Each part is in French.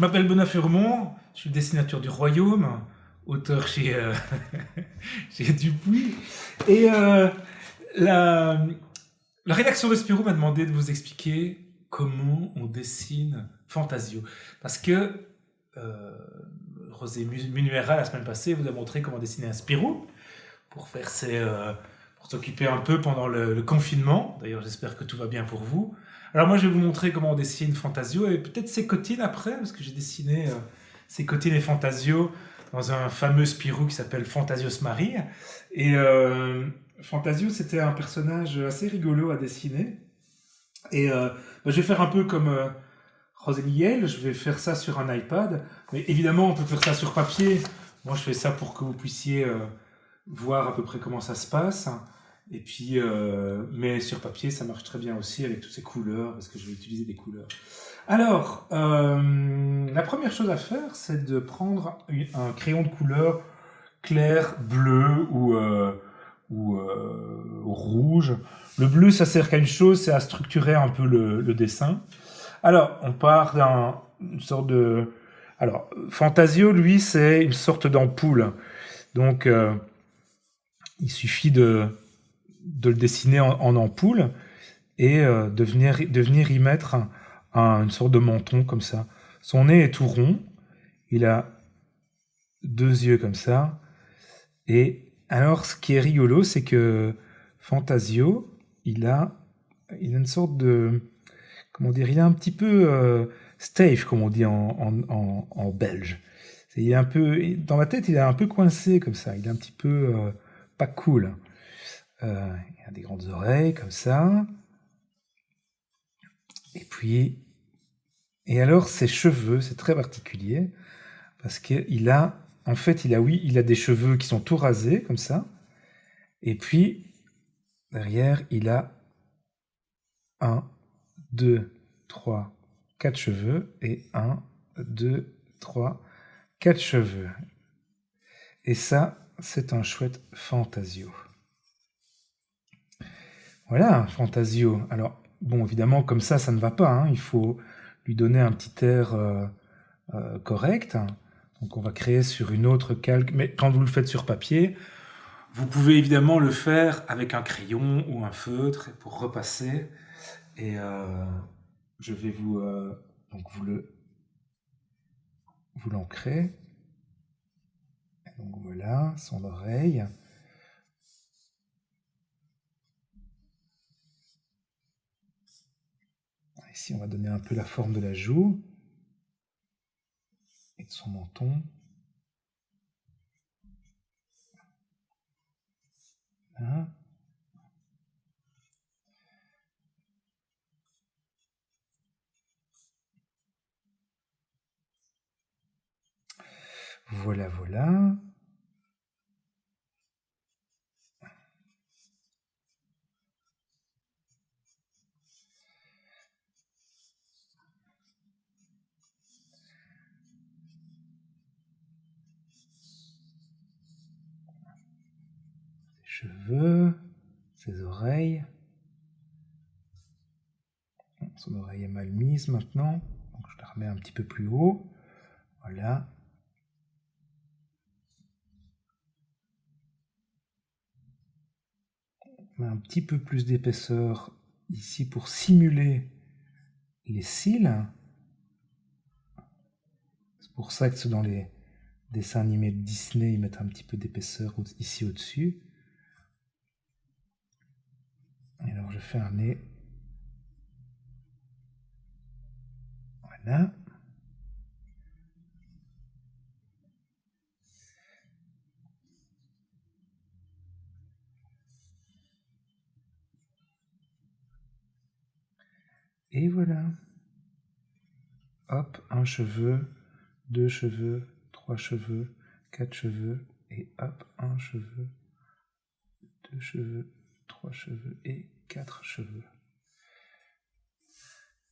je m'appelle Benoît Furmont, je suis dessinateur du Royaume, auteur chez, euh, Dupuis. Et euh, la, rédaction de Spirou m'a demandé de vous expliquer comment on dessine Fantasio. Parce que euh, Rosé Munuera, la semaine passée, vous a montré comment dessiner un Spirou pour faire euh, s'occuper un peu pendant le, confinement. D'ailleurs, j'espère que tout va bien pour vous. Alors moi, je vais vous montrer comment on dessine Fantasio et peut-être ses cotines après, parce que j'ai dessiné euh, ses cotines et Fantasio dans un fameux Spirou qui s'appelle Fantasios Marie. Et euh, Fantasio, c'était un personnage assez rigolo à dessiner. Et euh, bah, je vais faire un peu comme euh, Rosé Miguel, je vais faire ça sur un iPad. Mais évidemment, on peut faire ça sur papier. Moi, je fais ça pour que vous puissiez euh, voir à peu près comment ça se passe. Et puis, euh, mais sur papier, ça marche très bien aussi avec toutes ces couleurs, parce que je vais utiliser des couleurs. Alors, euh, la première chose à faire, c'est de prendre un crayon de couleur clair, bleu ou, euh, ou rouge. Le bleu, ça sert qu'à une chose, c'est à structurer un peu le, dessin. Alors, on part d'une sorte de... Alors, Fantasio, lui, c'est une sorte d'ampoule. Donc, il suffit de, de le dessiner en, ampoule et euh, de, venir, de venir y mettre un, un, une sorte de menton comme ça. Son nez est tout rond, il a deux yeux comme ça. Et alors, ce qui est rigolo, c'est que Fantasio, il a, il a une sorte de... Comment dire Il est un petit peu euh, stave, comme on dit en, en, en, belge. Il est un peu, dans la tête, il est un peu coincé comme ça. Il est un petit peu euh, pas cool. Euh, il a des grandes oreilles comme ça. Et puis, et alors ses cheveux, c'est très particulier parce qu'il a, en fait, il a oui, il a des cheveux qui sont tout rasés comme ça. Et puis derrière, il a un, deux, trois, quatre cheveux et un, deux, trois, quatre cheveux. Et ça, c'est un chouette Fantasio. Voilà, Fantasio. Alors, bon, évidemment, comme ça, ça ne va pas. Hein. Il faut lui donner un petit air euh, euh, correct. Donc, on va créer sur une autre calque. Mais quand vous le faites sur papier, vous pouvez évidemment le faire avec un crayon ou un feutre pour repasser. Et euh, je vais vous, donc vous le vous l'ancrez. Donc voilà, son oreille. Ici, on va donner un peu la forme de la joue et de son menton. Voilà. Voilà, voilà. Cheveux, ses oreilles. Son oreille est mal mise maintenant, donc je la remets un petit peu plus haut. Voilà. Un petit peu plus d'épaisseur ici pour simuler les cils. C'est pour ça que dans les dessins animés de Disney, ils mettent un petit peu d'épaisseur ici au-dessus. Et alors je fais un nez. Voilà. Et voilà. Hop, un cheveu, deux cheveux, trois cheveux, quatre cheveux, et hop, un cheveu, deux cheveux, trois cheveux et quatre cheveux.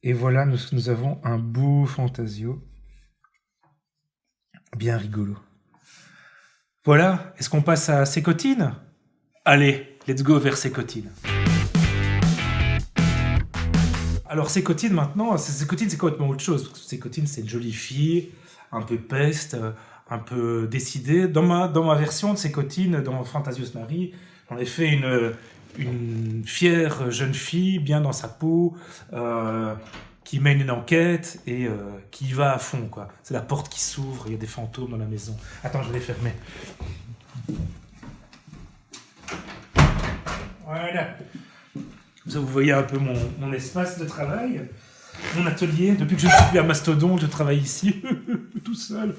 Et voilà, nous, avons un beau fantasio. Bien rigolo. Voilà, est-ce qu'on passe à Sécotine? Allez, let's go vers Sécotine. Alors, Sécotine, maintenant, Sécotine, c'est complètement autre chose? Sécotine, c'est une jolie fille, un peu peste, euh, un peu décidée. Dans ma, dans ma version de Sécotine, dans Fantasios Marie, j'en ai fait une, une fière jeune fille, bien dans sa peau, euh, qui mène une enquête et euh, qui va à fond. quoi. C'est la porte qui s'ouvre, il y a des fantômes dans la maison. Attends, je vais fermer. Voilà. Vous voyez un peu mon, mon espace de travail, mon atelier. Depuis que je suis à Mastodon, je travaille ici, tout seul.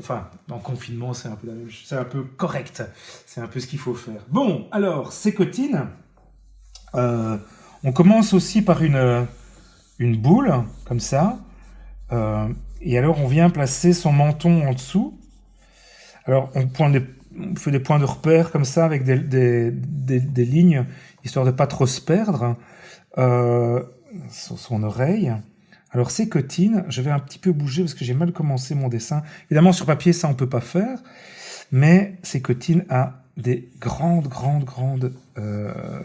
Enfin, en confinement, c'est un peu C'est un peu correct. C'est un peu ce qu'il faut faire. Bon, alors, Sécotine. Euh, on commence aussi par une, une boule, comme ça. Euh, et alors, on vient placer son menton en dessous. Alors, on, fait des points de repère comme ça, avec des, des, lignes, histoire de pas trop se perdre. Euh, son oreille. Alors, ces cotines, je vais un petit peu bouger parce que j'ai mal commencé mon dessin. Évidemment, sur papier, ça, on peut pas faire. Mais ces cotines a des grandes, grandes, grandes... Euh,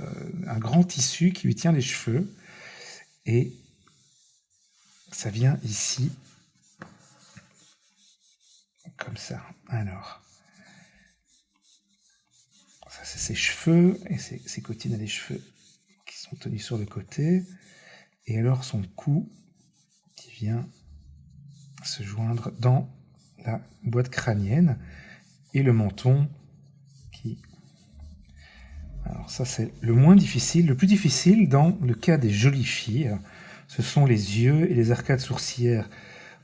un grand tissu qui lui tient les cheveux. Et ça vient ici. Comme ça. Alors. Ça, c'est ses cheveux. Et ses, cotines a des cheveux qui sont tenus sur le côté. Et alors, son cou vient se joindre dans la boîte crânienne et le menton qui... Alors ça c'est le moins difficile. Le plus difficile dans le cas des jolies filles, ce sont les yeux et les arcades sourcilières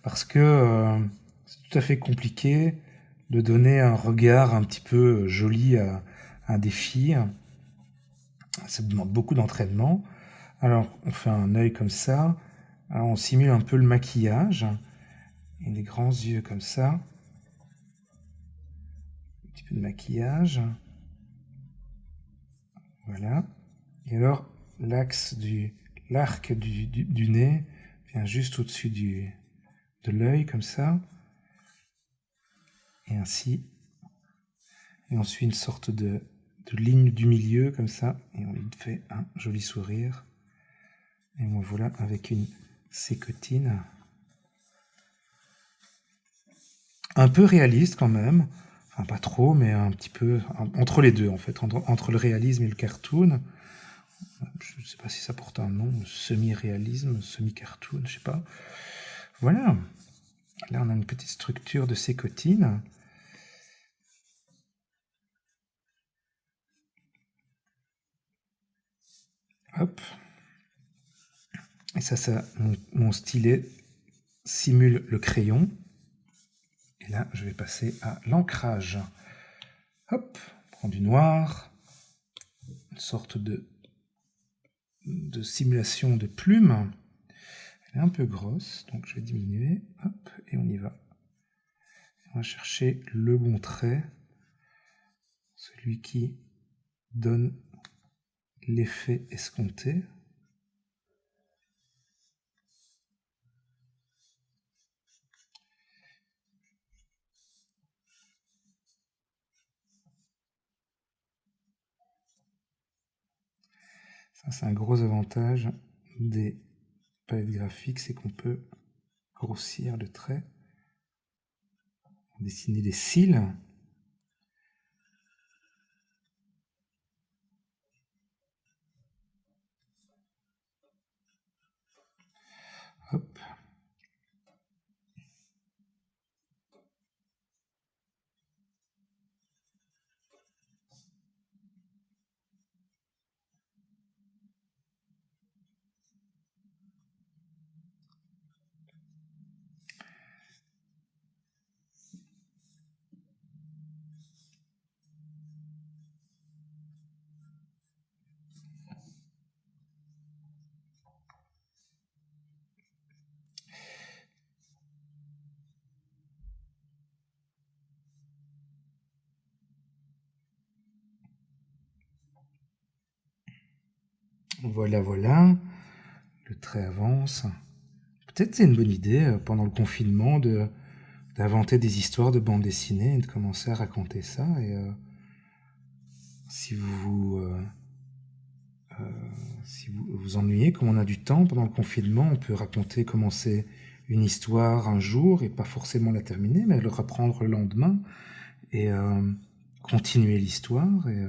parce que euh, c'est tout à fait compliqué de donner un regard un petit peu joli à, à des filles. Ça demande beaucoup d'entraînement. Alors on fait un œil comme ça, alors on simule un peu le maquillage. Et des grands yeux comme ça. Un petit peu de maquillage. Voilà. Et alors, l'axe du l'arc du, nez vient juste au-dessus du de l'œil comme ça. Et ainsi. Et on suit une sorte de, ligne du milieu comme ça. Et on lui fait un joli sourire. Et voilà avec une Sécotine. Un peu réaliste quand même. Enfin, pas trop, mais un petit peu entre les deux, en fait, entre, le réalisme et le cartoon. Je ne sais pas si ça porte un nom, semi-réalisme, semi-cartoon, je sais pas. Voilà. Là, on a une petite structure de sécotine. Hop. Et ça, ça mon, stylet simule le crayon. Et là, je vais passer à l'ancrage. Hop, on prend du noir, une sorte de, de simulation de plume. Elle est un peu grosse, donc je vais diminuer. Hop, et on y va. On va chercher le bon trait, celui qui donne l'effet escompté. Ça, c'est un gros avantage des palettes graphiques, c'est qu'on peut grossir le trait, dessiner des cils. Voilà, voilà. Le trait avance. Peut-être c'est une bonne idée, euh, pendant le confinement, de d'inventer des histoires de bande dessinée et de commencer à raconter ça. Et euh, si vous euh, si vous vous ennuyez, comme on a du temps pendant le confinement, on peut raconter, commencer une histoire un jour et pas forcément la terminer, mais le reprendre le lendemain et continuer l'histoire et,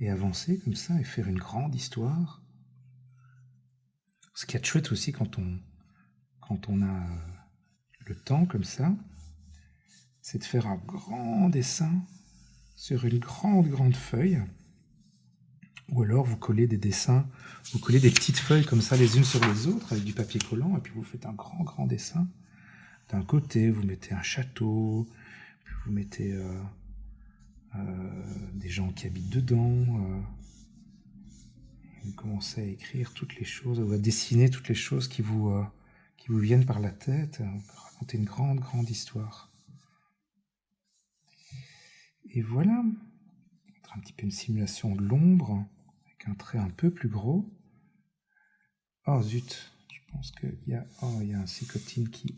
et avancer comme ça et faire une grande histoire. Ce qui est chouette aussi quand on, quand on a le temps comme ça, c'est de faire un grand dessin sur une grande, grande feuille. Ou alors vous collez des dessins, vous collez des petites feuilles comme ça les unes sur les autres avec du papier collant et puis vous faites un grand, grand dessin. D'un côté, vous mettez un château, puis vous mettez euh, des gens qui habitent dedans. Euh, vous commencez à écrire toutes les choses, ou à dessiner toutes les choses qui vous, qui vous viennent par la tête, raconter une grande, grande histoire. Et voilà, un petit peu une simulation de l'ombre, avec un trait un peu plus gros. Oh zut, je pense qu'il y a, oh, il y a un sécotine qui,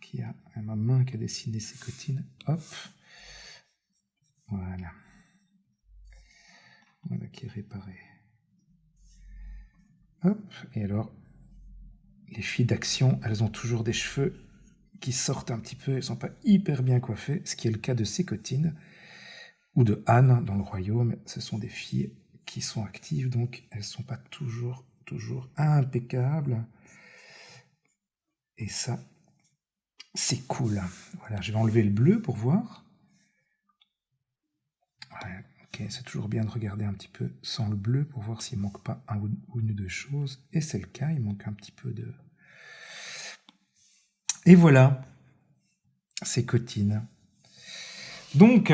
qui a ma main qui a dessiné sécotine. Hop, voilà. Voilà qui est réparé. Hop, et alors, les filles d'action, elles ont toujours des cheveux qui sortent un petit peu, elles sont pas hyper bien coiffées, ce qui est le cas de Sécotine ou de Anne dans le royaume. Ce sont des filles qui sont actives, donc elles sont pas toujours, toujours impeccables. Et ça, c'est cool. Voilà, je vais enlever le bleu pour voir. Ok, c'est toujours bien de regarder un petit peu sans le bleu pour voir s'il manque pas un ou une ou deux choses. Et c'est le cas, il manque un petit peu de, et voilà, c'est Cotine. Donc,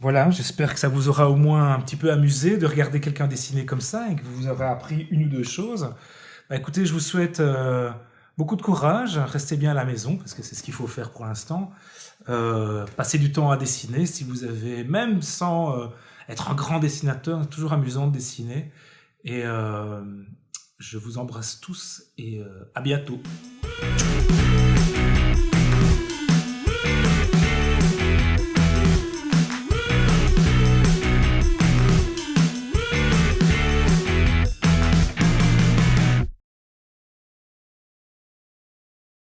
voilà, j'espère que ça vous aura au moins un petit peu amusé de regarder quelqu'un dessiner comme ça et que vous aurez appris une ou deux choses. Bah, écoutez, je vous souhaite euh, beaucoup de courage, restez bien à la maison parce que c'est ce qu'il faut faire pour l'instant. Euh, passez du temps à dessiner si vous avez, même sans euh, être un grand dessinateur, toujours amusant de dessiner. Et je vous embrasse tous et à bientôt.